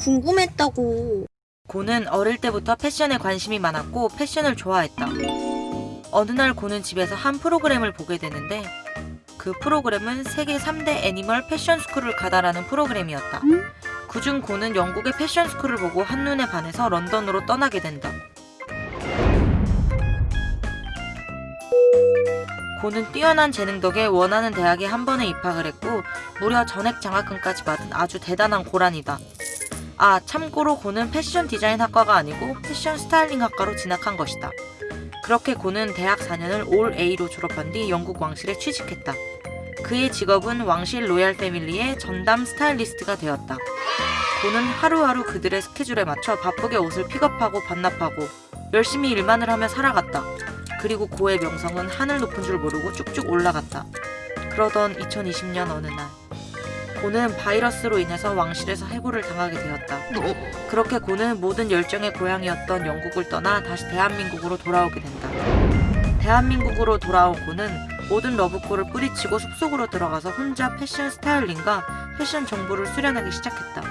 궁금했다고. 고는 어릴 때부터 패션에 관심이 많았고 패션을 좋아했다. 어느 날 고는 집에서 한 프로그램을 보게 되는데 그 프로그램은 세계 3대 애니멀 패션 스쿨을 가다라는 프로그램이었다. 그중 고는 영국의 패션 스쿨을 보고 한눈에 반해서 런던으로 떠나게 된다. 고는 뛰어난 재능 덕에 원하는 대학에 한 번에 입학을 했고 무려 전액 장학금까지 받은 아주 대단한 고라니다. 아, 참고로 고는 패션 디자인 학과가 아니고 패션 스타일링 학과로 진학한 것이다. 그렇게 고는 대학 4년을 all A로 졸업한 뒤 영국 왕실에 취직했다. 그의 직업은 왕실 로얄 패밀리의 전담 스타일리스트가 되었다. 고는 하루하루 그들의 스케줄에 맞춰 바쁘게 옷을 픽업하고 반납하고 열심히 일만을 하며 살아갔다. 그리고 고의 명성은 하늘 높은 줄 모르고 쭉쭉 올라갔다. 그러던 2020년 어느 날 고는 바이러스로 인해서 왕실에서 해고를 당하게 되었다. 그렇게 고는 모든 열정의 고향이었던 영국을 떠나 다시 대한민국으로 돌아오게 된다. 대한민국으로 돌아온 고는 모든 러브콜을 뿌리치고 숲속으로 들어가서 혼자 패션 스타일링과 패션 정보를 수련하기 시작했다.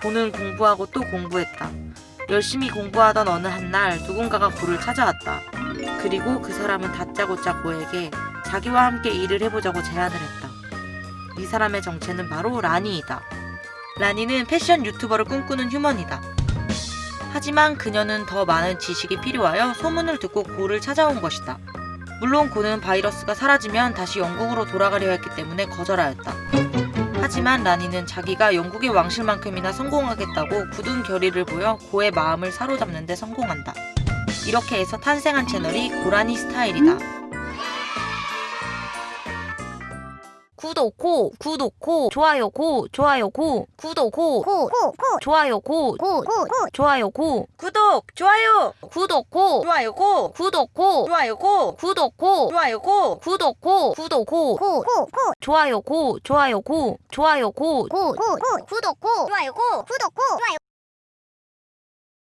고는 공부하고 또 공부했다. 열심히 공부하던 어느 한날 누군가가 고를 찾아왔다. 그리고 그 사람은 다짜고짜 고에게 자기와 함께 일을 해보자고 제안을 했다. 이 사람의 정체는 바로 라니이다. 라니는 패션 유튜버를 꿈꾸는 휴먼이다. 하지만 그녀는 더 많은 지식이 필요하여 소문을 듣고 고를 찾아온 것이다. 물론 고는 바이러스가 사라지면 다시 영국으로 돌아가려 했기 때문에 거절하였다. 하지만 라니는 자기가 영국의 왕실만큼이나 성공하겠다고 굳은 결의를 보여 고의 마음을 사로잡는 데 성공한다. 이렇게 해서 탄생한 채널이 고라니 스타일이다. 구독 고 구독 고 좋아요 고 좋아요 고 구독 고 코, 좋아요 고 코. 좋아요 고 구독, 좋아요, 구독 고 좋아요, 고, 구독 고 좋아요, 고, 구독 고 좋아요, 고. 구독 고 구독 고 코, 좋아요 고 좋아요 고 좋아요 고 코, 구독, 코, 좋아요, 코, 구독, 코, 좋아요,